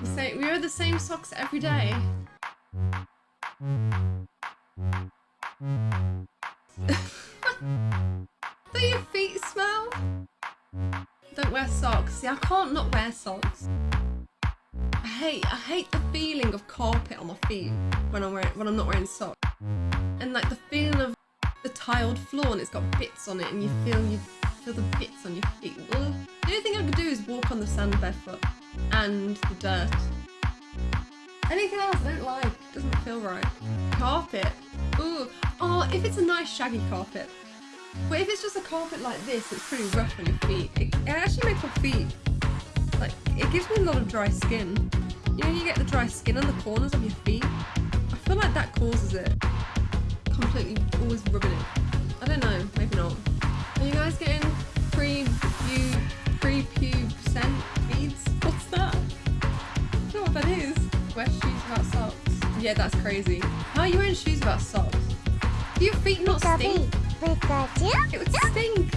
We say we wear the same socks every day. Do your feet smell? Don't wear socks. See, I can't not wear socks. I hate, I hate the feeling of carpet on my feet when I'm wearing, when I'm not wearing socks, and like the feeling of the tiled floor and it's got bits on it, and you feel you feel the bits on your feet. The only thing I could do is walk on the sand barefoot and the dirt. Anything else I don't like. Doesn't feel right. Carpet. Ooh. Oh, if it's a nice shaggy carpet. But if it's just a carpet like this, it's pretty rough on your feet. It, it actually makes my feet, like, it gives me a lot of dry skin. You know, you get the dry skin on the corners of your feet. I feel like that causes it. Completely always rubbing it. I don't know, Yeah, that's crazy. How are you wearing shoes without socks? Do your feet not stink? It would stink,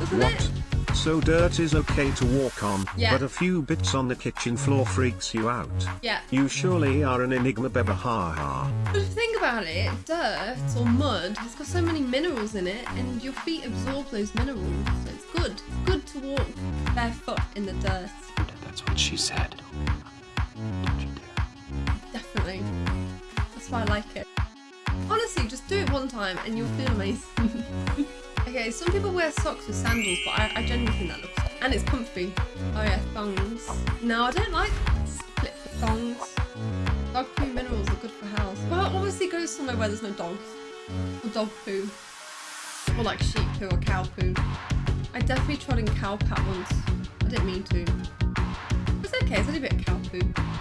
doesn't What? it? So dirt is okay to walk on, Yeah. but a few bits on the kitchen floor freaks you out. Yeah. You surely are an enigma beba ha ha. But if you think about it, dirt or mud has got so many minerals in it, and your feet absorb those minerals. So it's good. It's good to walk barefoot in the dirt. That's what she said. Don't you dare. Definitely. That's why I like it. Honestly, just do it one time and you'll feel amazing. okay, some people wear socks with sandals, but I, I genuinely think that looks... good. And it's comfy. Oh yeah, thongs. No, I don't like split thongs. Dog poo minerals are good for health. Well, obviously go somewhere where there's no dogs. Or dog poo. Or like sheep poo or cow poo. I definitely trod in cow pat once. I didn't mean to. It's okay, it's only a bit of cow poo.